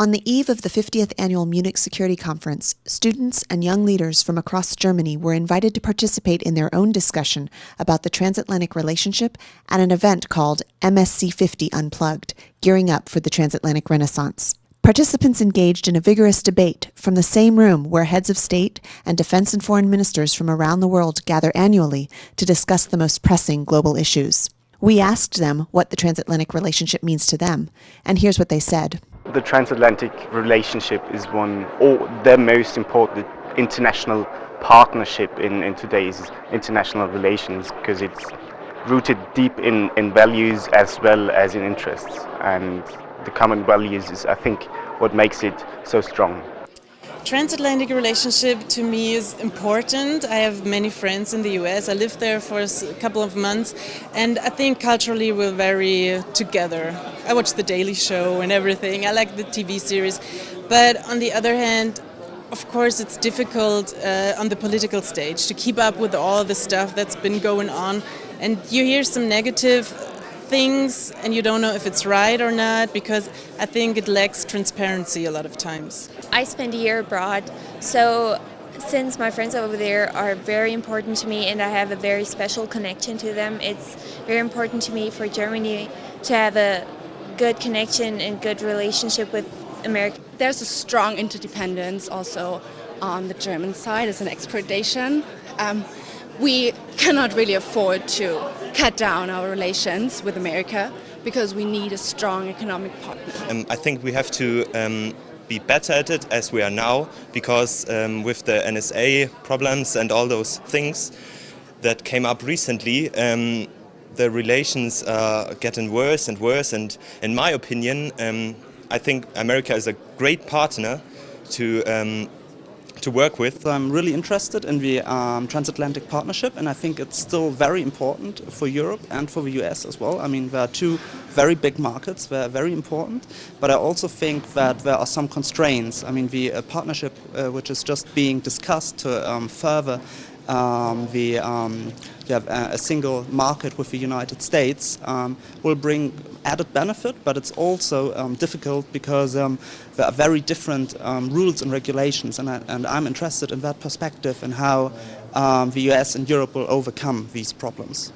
On the eve of the 50th annual Munich Security Conference, students and young leaders from across Germany were invited to participate in their own discussion about the transatlantic relationship at an event called MSC 50 Unplugged, gearing up for the transatlantic renaissance. Participants engaged in a vigorous debate from the same room where heads of state and defense and foreign ministers from around the world gather annually to discuss the most pressing global issues. We asked them what the transatlantic relationship means to them, and here's what they said the transatlantic relationship is one or the most important international partnership in, in today's international relations because it's rooted deep in, in values as well as in interests and the common values is I think what makes it so strong. Transatlantic relationship to me is important. I have many friends in the US. I lived there for a couple of months and I think culturally we're very together. I watch The Daily Show and everything. I like the TV series. But on the other hand, of course it's difficult uh, on the political stage to keep up with all the stuff that's been going on and you hear some negative things and you don't know if it's right or not because I think it lacks transparency a lot of times. I spent a year abroad, so since my friends over there are very important to me and I have a very special connection to them, it's very important to me for Germany to have a good connection and good relationship with America. There's a strong interdependence also on the German side as an exploitation. Um, we cannot really afford to cut down our relations with America because we need a strong economic partner. Um, I think we have to um, be better at it as we are now because um, with the NSA problems and all those things that came up recently, um, the relations are getting worse and worse and in my opinion um, I think America is a great partner to um, to work with. I'm really interested in the um, transatlantic partnership and I think it's still very important for Europe and for the US as well. I mean, there are two very big markets, they're very important, but I also think that there are some constraints. I mean, the uh, partnership uh, which is just being discussed to um, further um, the um, have a single market with the United States um, will bring added benefit, but it's also um, difficult because um, there are very different um, rules and regulations, and, I, and I'm interested in that perspective and how the US and Europe will overcome these problems.